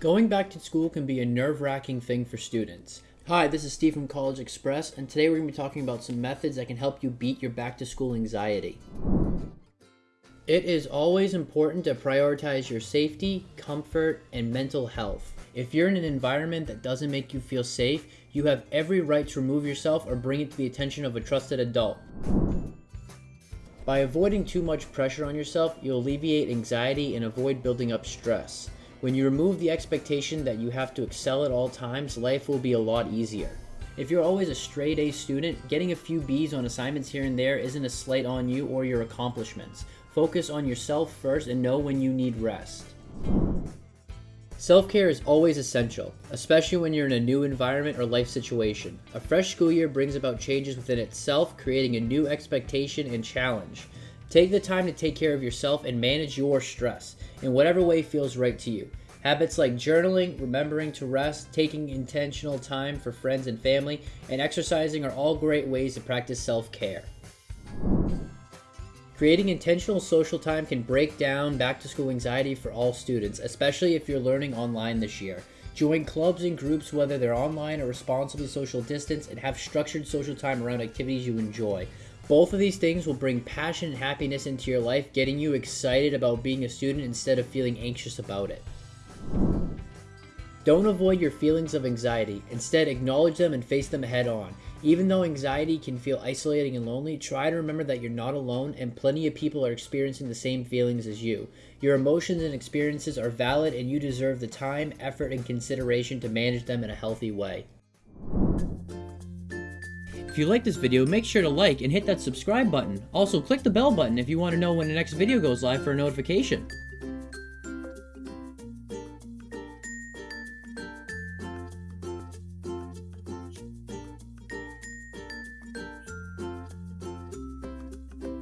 Going back to school can be a nerve-wracking thing for students. Hi, this is Steve from CollegeXpress, and today we're going to be talking about some methods that can help you beat your back-to-school anxiety. It is always important to prioritize your safety, comfort, and mental health. If you're in an environment that doesn't make you feel safe, you have every right to remove yourself or bring it to the attention of a trusted adult. By avoiding too much pressure on yourself, you'll alleviate anxiety and avoid building up stress. When you remove the expectation that you have to excel at all times, life will be a lot easier. If you're always a straight A student, getting a few B's on assignments here and there isn't a slight on you or your accomplishments. Focus on yourself first and know when you need rest. Self-care is always essential, especially when you're in a new environment or life situation. A fresh school year brings about changes within itself, creating a new expectation and challenge. Take the time to take care of yourself and manage your stress in whatever way feels right to you. Habits like journaling, remembering to rest, taking intentional time for friends and family, and exercising are all great ways to practice self-care. Creating intentional social time can break down back to school anxiety for all students, especially if you're learning online this year. Join clubs and groups, whether they're online or responsibly social distance, and have structured social time around activities you enjoy. Both of these things will bring passion and happiness into your life, getting you excited about being a student instead of feeling anxious about it. Don't avoid your feelings of anxiety. Instead, acknowledge them and face them head on. Even though anxiety can feel isolating and lonely, try to remember that you're not alone and plenty of people are experiencing the same feelings as you. Your emotions and experiences are valid and you deserve the time, effort, and consideration to manage them in a healthy way. If you like this video, make sure to like and hit that subscribe button. Also, click the bell button if you want to know when the next video goes live for a notification.